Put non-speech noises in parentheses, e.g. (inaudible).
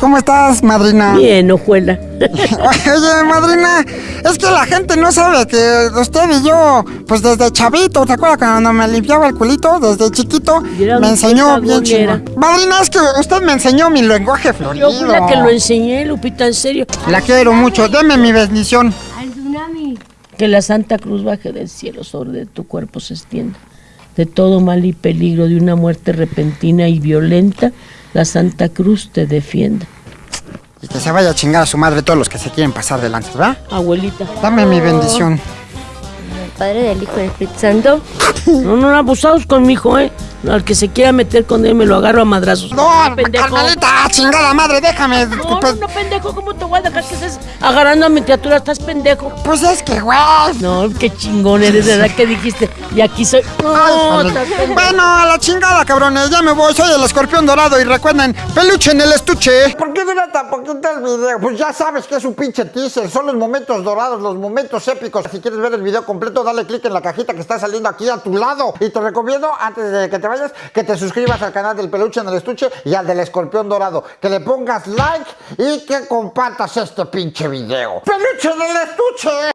¿Cómo estás, madrina? Bien, ojuela. (laughs) Oye, madrina, es que la gente no sabe que usted y yo, pues desde chavito, ¿te acuerdas cuando me limpiaba el culito? Desde chiquito, me enseñó bien chingón. Madrina, es que usted me enseñó mi lenguaje florido. Yo fui la que lo enseñé, Lupita, en serio. La quiero mucho, deme mi bendición. Al tsunami. Que la Santa Cruz baje del cielo sobre de tu cuerpo se extienda. De todo mal y peligro, de una muerte repentina y violenta, la Santa Cruz te defienda. Y que se vaya a chingar a su madre todos los que se quieren pasar delante, ¿verdad? Abuelita. Dame mi bendición. Padre del Hijo y del Espíritu Santo. (laughs) No, no, abusados con mi hijo, ¿eh? Al que se quiera meter con él me lo agarro a madrazos. No, pendejo. Carmelita, chingada madre, déjame. No, pues, no, no, pendejo, ¿cómo te voy a dejar que estés agarrando a mi criatura? Estás pendejo. pues es que, güey. No, qué chingón eres, de verdad que dijiste. Y aquí soy. No, Ay, bueno, a la chingada, cabrones. Ya me voy. Soy el escorpión dorado. Y recuerden, peluche en el estuche. ¿Por qué el video? Pues ya sabes que es un pinche teaser. Son los momentos dorados, los momentos épicos. Si quieres ver el video completo, dale click en la cajita que está saliendo aquí a tu lado. Y te recomiendo, antes de que te vayas, que te suscribas al canal del peluche en el estuche y al del escorpión dorado. Que le pongas like y que compartas este pinche video. ¡Peluche en el estuche!